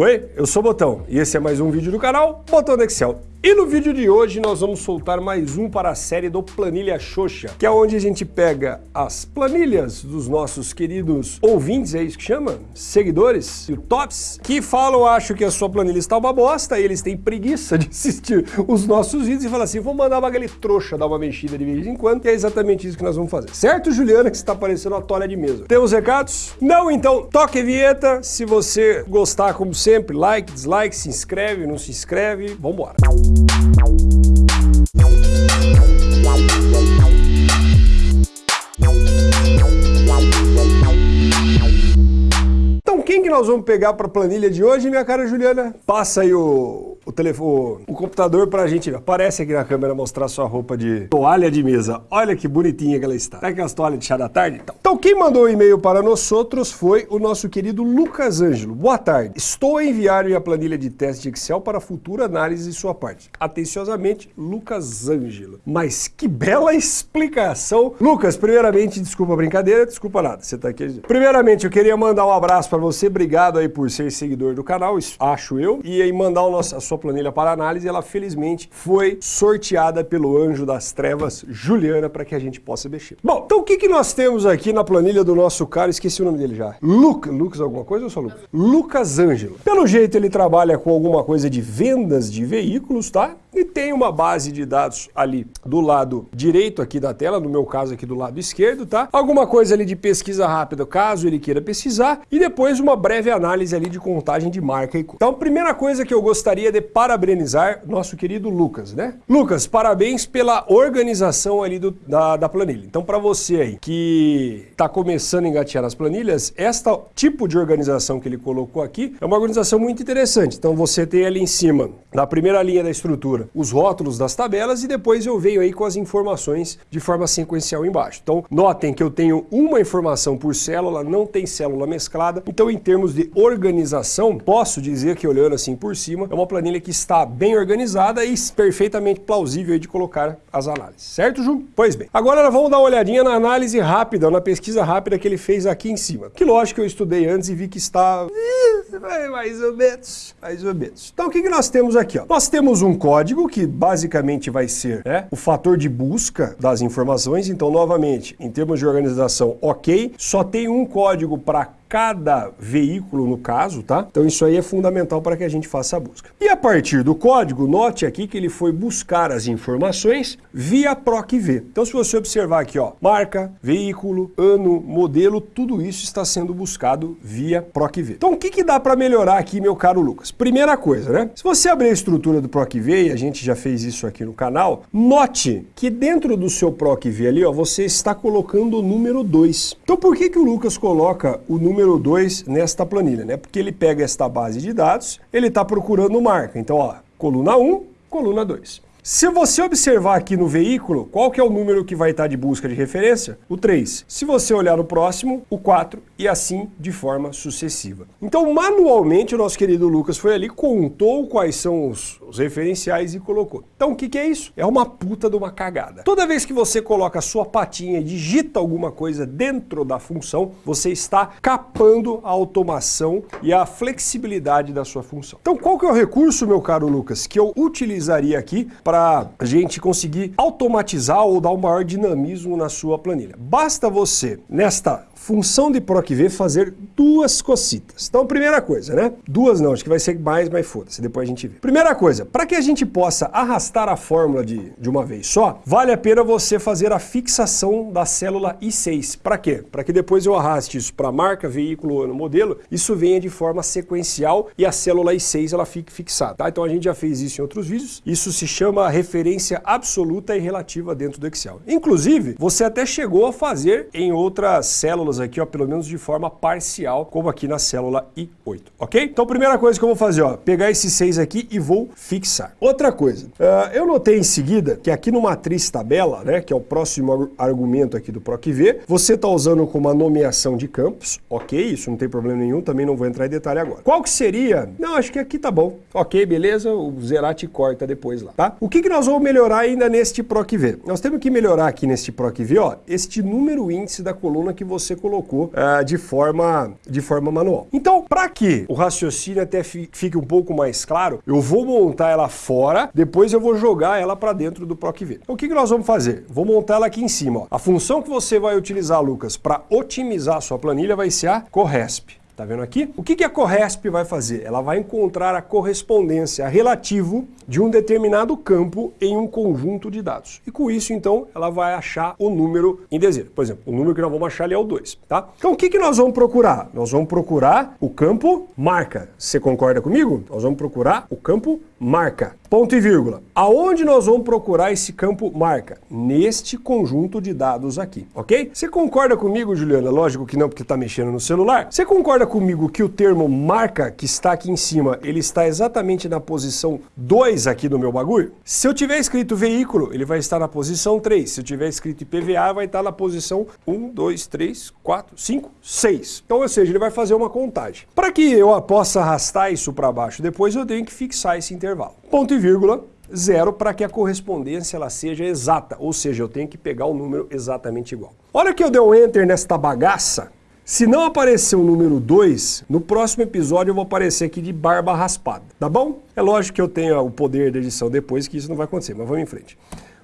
Oi, eu sou o Botão e esse é mais um vídeo do canal Botão do Excel. E no vídeo de hoje nós vamos soltar mais um para a série do Planilha Xoxa, que é onde a gente pega as planilhas dos nossos queridos ouvintes, é isso que chama? Seguidores, tops, que falam, acho que a sua planilha está uma bosta, e eles têm preguiça de assistir os nossos vídeos e falam assim, vou mandar uma aquele trouxa dar uma mexida de vez em quando, e é exatamente isso que nós vamos fazer. Certo, Juliana, que está parecendo uma toalha de mesa? Temos recados? Não? Então toque a vinheta, se você gostar, como sempre, like, dislike, se inscreve, não se inscreve, vambora. Então quem que nós vamos pegar para a planilha de hoje, minha cara Juliana? Passa aí o, telefone, o computador para a gente, aparece aqui na câmera mostrar sua roupa de toalha de mesa. Olha que bonitinha que ela está. Sabe aquelas toalhas de chá da tarde? Então, então quem mandou o e-mail para nós outros foi o nosso querido Lucas Ângelo. Boa tarde. Estou a enviar minha planilha de teste de Excel para futura análise de sua parte. Atenciosamente, Lucas Ângelo. Mas que bela explicação. Lucas, primeiramente, desculpa a brincadeira, desculpa nada, você está aqui. Primeiramente, eu queria mandar um abraço para você, obrigado aí por ser seguidor do canal, acho eu, e aí mandar o nosso, a sua planilha para análise, ela felizmente foi sorteada pelo anjo das trevas, Juliana, para que a gente possa mexer. Bom, então o que, que nós temos aqui na planilha do nosso cara, esqueci o nome dele já. Lucas, Lucas alguma coisa ou só Lucas? Lucas Ângelo. Pelo jeito ele trabalha com alguma coisa de vendas de veículos, tá? E tem uma base de dados ali do lado direito aqui da tela, no meu caso aqui do lado esquerdo, tá? Alguma coisa ali de pesquisa rápida, caso ele queira pesquisar, e depois uma breve análise ali de contagem de marca e Então, primeira coisa que eu gostaria de parabenizar nosso querido Lucas, né? Lucas, parabéns pela organização ali do, da, da planilha. Então, para você aí que está começando a engatear as planilhas, esta tipo de organização que ele colocou aqui é uma organização muito interessante. Então, você tem ali em cima, na primeira linha da estrutura, os rótulos das tabelas e depois eu venho aí com as informações de forma sequencial embaixo. Então, notem que eu tenho uma informação por célula, não tem célula mesclada. Então, em termos de organização, posso dizer que olhando assim por cima, é uma planilha que está bem organizada e perfeitamente plausível de colocar as análises. Certo, Ju? Pois bem. Agora vamos dar uma olhadinha na análise rápida, na pesquisa rápida que ele fez aqui em cima. Que lógico que eu estudei antes e vi que está mais ou menos, mais ou menos. Então o que, que nós temos aqui? Ó? Nós temos um código que basicamente vai ser né, o fator de busca das informações. Então, novamente, em termos de organização, ok, só tem um código para cada veículo no caso, tá? Então isso aí é fundamental para que a gente faça a busca. E a partir do código, note aqui que ele foi buscar as informações via PROC-V. Então se você observar aqui, ó, marca, veículo, ano, modelo, tudo isso está sendo buscado via PROC-V. Então o que, que dá para melhorar aqui, meu caro Lucas? Primeira coisa, né? Se você abrir a estrutura do PROC-V, e a gente já fez isso aqui no canal, note que dentro do seu PROC-V ali, ó, você está colocando o número 2. Então por que, que o Lucas coloca o número número 2 nesta planilha, né? Porque ele pega esta base de dados, ele está procurando marca. Então, ó, coluna 1, um, coluna 2. Se você observar aqui no veículo, qual que é o número que vai estar de busca de referência? O 3. Se você olhar no próximo, o 4 e assim de forma sucessiva. Então, manualmente, o nosso querido Lucas foi ali, contou quais são os, os referenciais e colocou. Então, o que, que é isso? É uma puta de uma cagada. Toda vez que você coloca a sua patinha e digita alguma coisa dentro da função, você está capando a automação e a flexibilidade da sua função. Então, qual que é o recurso, meu caro Lucas, que eu utilizaria aqui para para a gente conseguir automatizar ou dar um maior dinamismo na sua planilha. Basta você, nesta função de PROC-V fazer duas cocitas. Então, primeira coisa, né? Duas não, acho que vai ser mais, mas foda-se, depois a gente vê. Primeira coisa, para que a gente possa arrastar a fórmula de, de uma vez só, vale a pena você fazer a fixação da célula I6. Para quê? Para que depois eu arraste isso para marca, veículo, ano, modelo, isso venha de forma sequencial e a célula I6 ela fique fixada. Tá? Então a gente já fez isso em outros vídeos. Isso se chama referência absoluta e relativa dentro do Excel. Inclusive, você até chegou a fazer em outras células aqui, ó, pelo menos de forma parcial, como aqui na célula I8, ok? Então, primeira coisa que eu vou fazer, ó, pegar esses seis aqui e vou fixar. Outra coisa, uh, eu notei em seguida que aqui no matriz tabela, né, que é o próximo argumento aqui do PROC-V, você está usando como uma nomeação de campos, ok? Isso não tem problema nenhum, também não vou entrar em detalhe agora. Qual que seria? Não, acho que aqui tá bom. Ok, beleza, o Zerati corta depois lá, tá? O O que, que nós vamos melhorar ainda neste PROC-V? Nós temos que melhorar aqui neste PROC-V, ó, este número índice da coluna que você colocou uh, de, forma, de forma manual. Então, para que o raciocínio até fique um pouco mais claro, eu vou montar ela fora, depois eu vou jogar ela para dentro do PROC-V. Então, o que, que nós vamos fazer? Vou montar ela aqui em cima. Ó. A função que você vai utilizar, Lucas, para otimizar a sua planilha vai ser a CORRESP. Tá vendo aqui? O que, a Corresp vai fazer? Ela vai encontrar a correspondência relativo de um determinado campo em um conjunto de dados. E com isso, então, ela vai achar o número em desejo. Por exemplo, o número que nós vamos achar ali é o 2, tá? Então, o que nós vamos procurar? Nós vamos procurar o campo marca. Você concorda comigo? Nós vamos procurar o campo marca. Ponto e vírgula. Aonde nós vamos procurar esse campo marca? Neste conjunto de dados aqui, ok? Você concorda comigo, Juliana? Lógico que não, porque está mexendo no celular. Você concorda comigo que o termo marca, que está aqui em cima, ele está exatamente na posição 2 aqui do meu bagulho? Se eu tiver escrito veículo, ele vai estar na posição 3. Se eu tiver escrito IPVA, vai estar na posição 1, 2, 3, 4, 5, 6. Então, ou seja, ele vai fazer uma contagem. Para que eu possa arrastar isso para baixo, depois eu tenho que fixar esse intervalo. Ponto e vírgula, zero para que a correspondência ela seja exata, ou seja, eu tenho que pegar o número exatamente igual. Olha que eu dei um enter nesta bagaça, se não aparecer o número 2, no próximo episódio eu vou aparecer aqui de barba raspada, tá bom? É lógico que eu tenho o poder da edição depois que isso não vai acontecer, mas vamos em frente.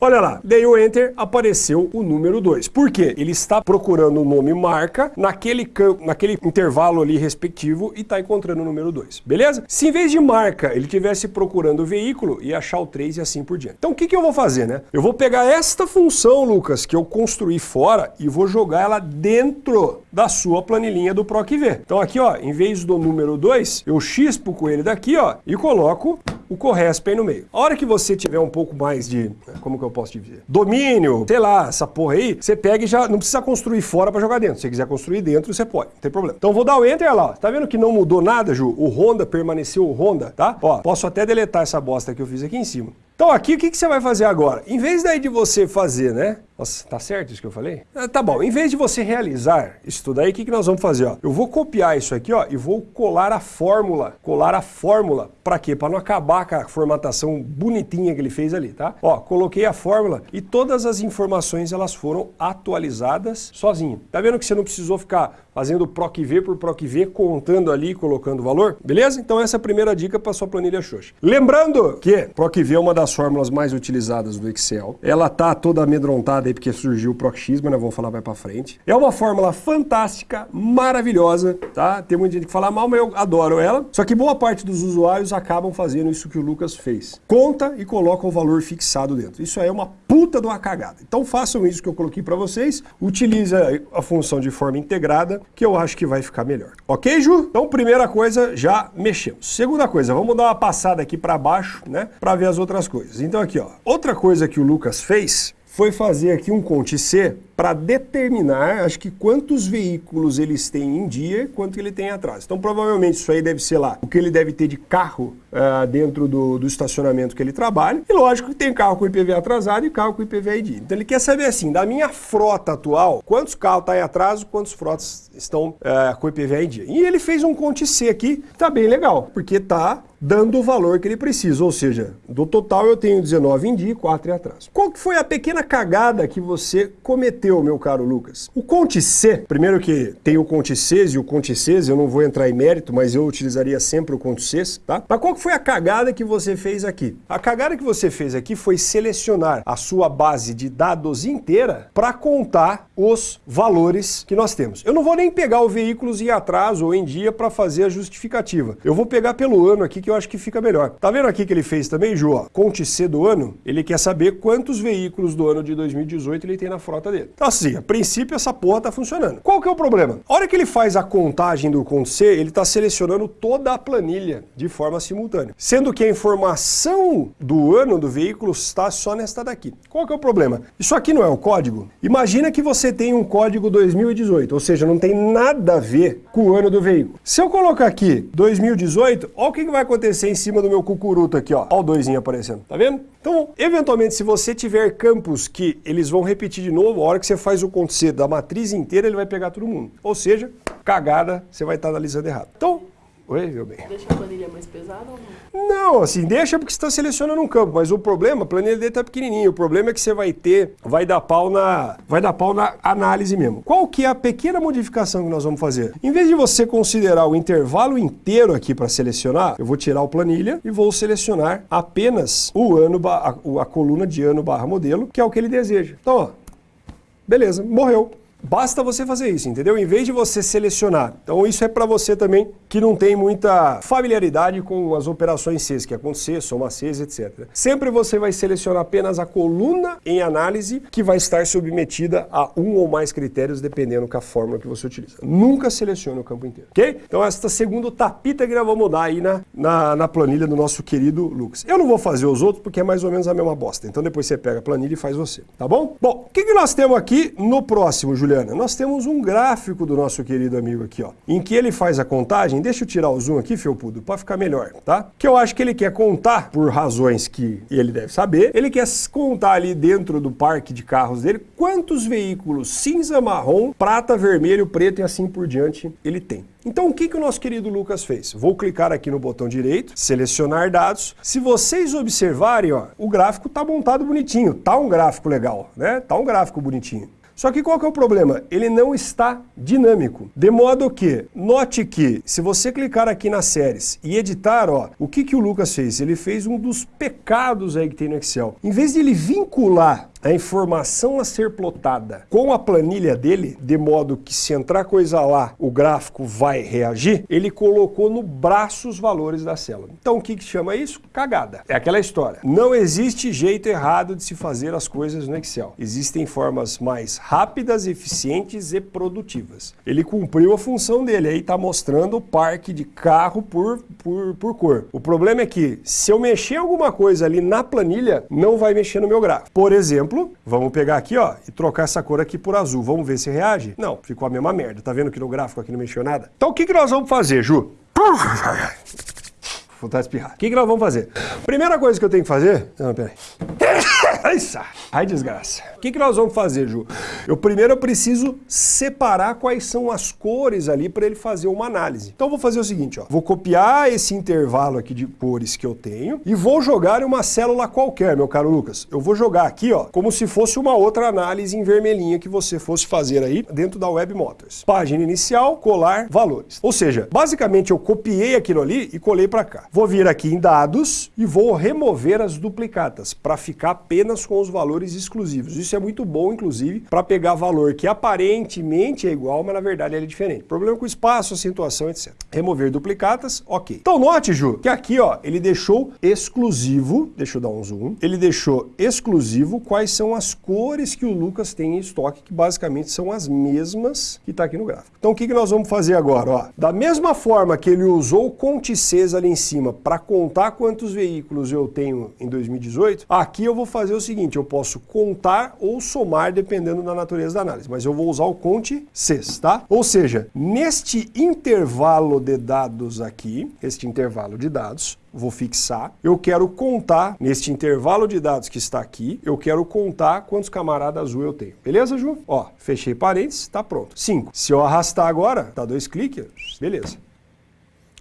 Olha lá, dei o Enter, apareceu o número 2. Por quê? Ele está procurando o nome marca naquele, campo, naquele intervalo ali respectivo e está encontrando o número 2, beleza? Se em vez de marca ele tivesse procurando o veículo, ia achar o 3 e assim por diante. Então o que, que eu vou fazer, né? Eu vou pegar esta função, Lucas, que eu construí fora e vou jogar ela dentro da sua planilhinha do PROC-V. Então aqui, ó, em vez do número 2, eu chispo com ele daqui, ó, e coloco o Corresp aí no meio. A hora que você tiver um pouco mais de, como que posso te dizer, domínio, sei lá, essa porra aí, você pega e já não precisa construir fora para jogar dentro. Se você quiser construir dentro, você pode, não tem problema. Então vou dar o Enter lá, ó. tá vendo que não mudou nada, Ju? O Honda permaneceu o Honda, tá? Ó, posso até deletar essa bosta que eu fiz aqui em cima. Então aqui o que, que você vai fazer agora? Em vez daí de você fazer, né? Nossa, tá certo isso que eu falei? Ah, tá bom, em vez de você realizar isso aí, o que, que nós vamos fazer? Ó? Eu vou copiar isso aqui ó, e vou colar a fórmula. Colar a fórmula. Para quê? Para não acabar com a formatação bonitinha que ele fez ali, tá? Ó, coloquei a fórmula e todas as informações elas foram atualizadas sozinho. Tá vendo que você não precisou ficar fazendo PROC-V por PROC-V, contando ali, colocando o valor? Beleza? Então essa é a primeira dica para sua planilha Xoxa. Lembrando que PROC-V é uma das fórmulas mais utilizadas do Excel. Ela tá toda amedrontada porque surgiu o mas nós vamos falar vai para frente. É uma fórmula fantástica, maravilhosa, tá? Tem muita gente que fala mal, mas eu adoro ela. Só que boa parte dos usuários acabam fazendo isso que o Lucas fez. Conta e coloca o valor fixado dentro. Isso aí é uma puta de uma cagada. Então façam isso que eu coloquei para vocês. Utilize a função de forma integrada, que eu acho que vai ficar melhor. Ok, Ju? Então, primeira coisa, já mexemos. Segunda coisa, vamos dar uma passada aqui para baixo, né? Para ver as outras coisas. Então aqui, ó. Outra coisa que o Lucas fez foi fazer aqui um Conte C para determinar, acho que quantos veículos eles têm em dia e quanto ele tem atrás. Então provavelmente isso aí deve ser lá o que ele deve ter de carro uh, dentro do, do, estacionamento que ele trabalha. E lógico que tem carro com IPV atrasado e carro com IPV dia. Então ele quer saber assim, da minha frota atual, quantos carros estão tá em atraso, quantos frotas estão uh, com IPV dia. E ele fez um Conte C aqui, tá bem legal, porque está dando o valor que ele precisa, ou seja, do total eu tenho 19 em dia e 4 em atraso. Qual que foi a pequena cagada que você cometeu, meu caro Lucas? O Conte C, primeiro que tem o Conte C e o Conte C, eu não vou entrar em mérito, mas eu utilizaria sempre o Conte C, tá? Mas qual que foi a cagada que você fez aqui? A cagada que você fez aqui foi selecionar a sua base de dados inteira para contar os valores que nós temos. Eu não vou nem pegar o veículos em atraso ou em dia para fazer a justificativa. Eu vou pegar pelo ano aqui que eu acho que fica melhor. Tá vendo aqui que ele fez também, Ju? Ó, Conte C do ano, ele quer saber quantos veículos do ano de 2018 ele tem na frota dele. Então assim, a princípio essa porra tá funcionando. Qual que é o problema? A hora que ele faz a contagem do Conte C, ele tá selecionando toda a planilha de forma simultânea. Sendo que a informação do ano do veículo está só nesta daqui. Qual que é o problema? Isso aqui não é o código? Imagina que você tem um código 2018, ou seja, não tem nada a ver com o ano do veículo. Se eu colocar aqui 2018, olha o que vai acontecer em cima do meu cucuruto aqui, ó. Olha o doisinho aparecendo, tá vendo? Então, eventualmente, se você tiver campos que eles vão repetir de novo, a hora que você faz o acontecer da matriz inteira, ele vai pegar todo mundo. Ou seja, cagada, você vai estar analisando errado. Então, Oi, meu bem. Deixa a planilha mais pesada ou não? Não, assim, deixa porque você está selecionando um campo, mas o problema, a planilha dele tá pequenininha, o problema é que você vai ter, vai dar pau na, vai dar pau na análise mesmo. Qual que é a pequena modificação que nós vamos fazer? Em vez de você considerar o intervalo inteiro aqui para selecionar, eu vou tirar o planilha e vou selecionar apenas o ano, a, a coluna de ano barra modelo, que é o que ele deseja. Então, ó, beleza, morreu. Basta você fazer isso, entendeu? Em vez de você selecionar. Então isso é para você também que não tem muita familiaridade com as operações Cs, que é com C, soma Cs, etc. Sempre você vai selecionar apenas a coluna em análise que vai estar submetida a um ou mais critérios, dependendo da fórmula que você utiliza. Nunca selecione o campo inteiro, ok? Então esta segunda tapita que nós vamos dar aí na, na, na planilha do nosso querido Lucas. Eu não vou fazer os outros porque é mais ou menos a mesma bosta. Então depois você pega a planilha e faz você, tá bom? Bom, o que, que nós temos aqui no próximo, Juliano? Juliana, nós temos um gráfico do nosso querido amigo aqui, ó, em que ele faz a contagem, deixa eu tirar o zoom aqui, Felpudo, para ficar melhor, tá? Que eu acho que ele quer contar, por razões que ele deve saber, ele quer contar ali dentro do parque de carros dele quantos veículos cinza, marrom, prata, vermelho, preto e assim por diante ele tem. Então o que, que o nosso querido Lucas fez? Vou clicar aqui no botão direito, selecionar dados. Se vocês observarem, ó, o gráfico está montado bonitinho, tá um gráfico legal, né? Tá um gráfico bonitinho. Só que qual que é o problema? Ele não está dinâmico. De modo que, note que, se você clicar aqui nas séries e editar, ó, o que, que o Lucas fez? Ele fez um dos pecados aí que tem no Excel. Em vez de ele vincular a informação a ser plotada com a planilha dele, de modo que se entrar coisa lá, o gráfico vai reagir, ele colocou no braço os valores da célula. Então o que, que chama isso? Cagada. É aquela história. Não existe jeito errado de se fazer as coisas no Excel. Existem formas mais rápidas, eficientes e produtivas. Ele cumpriu a função dele, aí está mostrando o parque de carro por, por, por cor. O problema é que se eu mexer alguma coisa ali na planilha, não vai mexer no meu gráfico. Por exemplo, vamos pegar aqui ó, e trocar essa cor aqui por azul. Vamos ver se reage? Não, ficou a mesma merda. Tá vendo que no gráfico aqui não mexeu nada? Então o que, que nós vamos fazer, Ju? Vou espirrar. O que, que nós vamos fazer? Primeira coisa que eu tenho que fazer... Não, peraí. Ai, desgraça. O que, que nós vamos fazer, Ju? Eu primeiro eu preciso separar quais são as cores ali para ele fazer uma análise. Então eu vou fazer o seguinte, ó. Vou copiar esse intervalo aqui de cores que eu tenho e vou jogar em uma célula qualquer, meu caro Lucas. Eu vou jogar aqui, ó, como se fosse uma outra análise em vermelhinha que você fosse fazer aí dentro da Web Motors. Página inicial, colar, valores. Ou seja, basicamente eu copiei aquilo ali e colei para cá. Vou vir aqui em dados e vou remover as duplicatas para ficar apenas com os valores exclusivos. Isso é muito bom, inclusive, para pegar valor que aparentemente é igual, mas na verdade ele é diferente. Problema com espaço, acentuação, etc. Remover duplicatas, ok. Então note, Ju, que aqui ó, ele deixou exclusivo, deixa eu dar um zoom, ele deixou exclusivo quais são as cores que o Lucas tem em estoque, que basicamente são as mesmas que está aqui no gráfico. Então o que, que nós vamos fazer agora? Ó, da mesma forma que ele usou o Conte ali em cima, cima para contar quantos veículos eu tenho em 2018, aqui eu vou fazer o seguinte, eu posso contar ou somar dependendo da natureza da análise, mas eu vou usar o conte CES, tá? Ou seja, neste intervalo de dados aqui, este intervalo de dados, vou fixar, eu quero contar, neste intervalo de dados que está aqui, eu quero contar quantos camaradas azul eu tenho. Beleza, Ju? Ó, fechei parênteses, tá pronto. 5. Se eu arrastar agora, dá dois cliques, beleza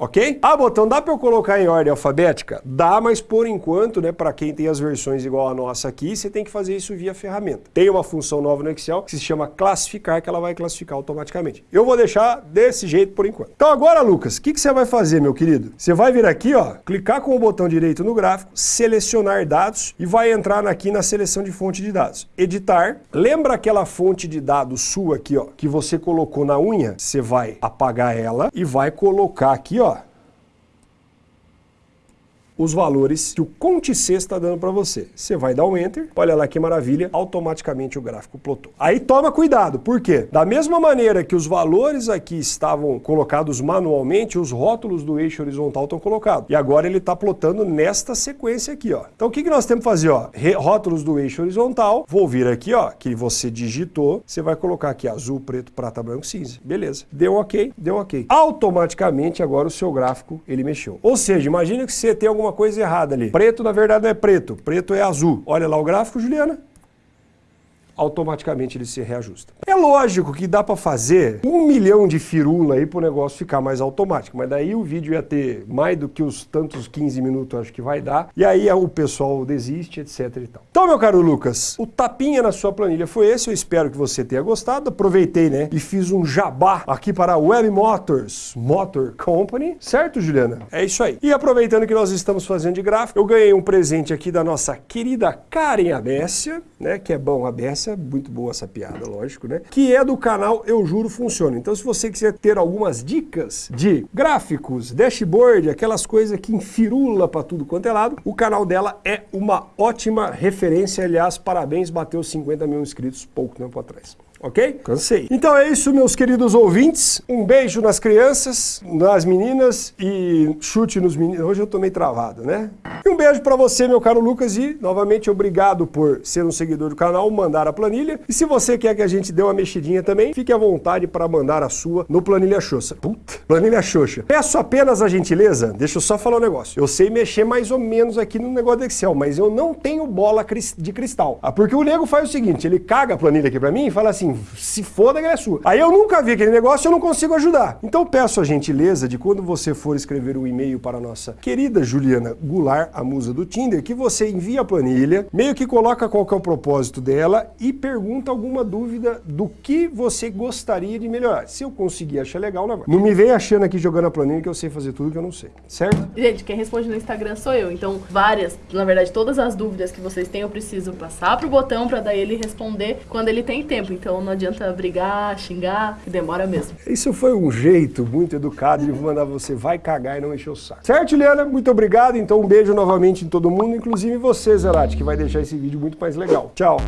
ok? Ah, botão, dá para eu colocar em ordem alfabética? Dá, mas por enquanto, né, para quem tem as versões igual a nossa aqui, você tem que fazer isso via ferramenta. Tem uma função nova no Excel que se chama classificar, que ela vai classificar automaticamente. Eu vou deixar desse jeito por enquanto. Então agora, Lucas, o que, que você vai fazer, meu querido? Você vai vir aqui, ó, clicar com o botão direito no gráfico, selecionar dados e vai entrar aqui na seleção de fonte de dados. Editar. Lembra aquela fonte de dados sua aqui, ó, que você colocou na unha? Você vai apagar ela e vai colocar aqui, ó, os valores que o Conte C está dando para você. Você vai dar um Enter, olha lá que maravilha, automaticamente o gráfico plotou. Aí toma cuidado, por quê? Da mesma maneira que os valores aqui estavam colocados manualmente, os rótulos do eixo horizontal estão colocados. E agora ele está plotando nesta sequência aqui, ó. Então o que, que nós temos que fazer, ó? rótulos do eixo horizontal, vou vir aqui, ó, que você digitou, você vai colocar aqui azul, preto, prata, branco, cinza. Beleza. Deu ok, deu ok. Automaticamente agora o seu gráfico, ele mexeu. Ou seja, imagina que você tem alguma alguma coisa errada ali. Preto, na verdade, não é preto. Preto é azul. Olha lá o gráfico, Juliana. Automaticamente ele se reajusta. É lógico que dá para fazer um milhão de firula aí para o negócio ficar mais automático, mas daí o vídeo ia ter mais do que os tantos 15 minutos acho que vai dar, e aí o pessoal desiste, etc e tal. Então, meu caro Lucas, o tapinha na sua planilha foi esse, eu espero que você tenha gostado, aproveitei, né, e fiz um jabá aqui para a Web Motors Motor Company, certo, Juliana? É isso aí. E aproveitando que nós estamos fazendo de gráfico, eu ganhei um presente aqui da nossa querida Karen Abécia, né, que é bom a Abécia, muito boa essa piada, lógico, né, que é do canal Eu Juro Funciona. Então, se você quiser ter algumas dicas de gráficos, dashboard, aquelas coisas que enfirula para tudo quanto é lado, o canal dela é uma ótima referência. Aliás, parabéns, bateu 50 mil inscritos pouco tempo atrás ok? Cansei. Então é isso, meus queridos ouvintes. Um beijo nas crianças, nas meninas e chute nos meninos. Hoje eu tô meio travado, né? E um beijo para você, meu caro Lucas, e novamente obrigado por ser um seguidor do canal, mandar a planilha. E se você quer que a gente dê uma mexidinha também, fique à vontade para mandar a sua no Planilha Xoxa. Puta, Planilha Xoxa. Peço apenas a gentileza, deixa eu só falar um negócio. Eu sei mexer mais ou menos aqui no negócio do Excel, mas eu não tenho bola de cristal. Ah, porque o nego faz o seguinte, ele caga a planilha aqui para mim e fala assim, se foda que é sua. Aí eu nunca vi aquele negócio e eu não consigo ajudar. Então peço a gentileza de quando você for escrever um e-mail para a nossa querida Juliana Goulart, a musa do Tinder, que você envie a planilha, meio que coloca qual que é o propósito dela e pergunta alguma dúvida do que você gostaria de melhorar. Se eu conseguir achar legal, não. Não me vem achando aqui jogando a planilha que eu sei fazer tudo que eu não sei, certo? Gente, quem responde no Instagram sou eu. Então, várias, na verdade, todas as dúvidas que vocês têm, eu preciso passar pro botão para daí ele responder quando ele tem tempo. Então, não adianta brigar, xingar, que demora mesmo. Isso foi um jeito muito educado de mandar você vai cagar e não encher o saco. Certo, Liana? Muito obrigado. Então um beijo novamente em todo mundo, inclusive você, Zerati, que vai deixar esse vídeo muito mais legal. Tchau.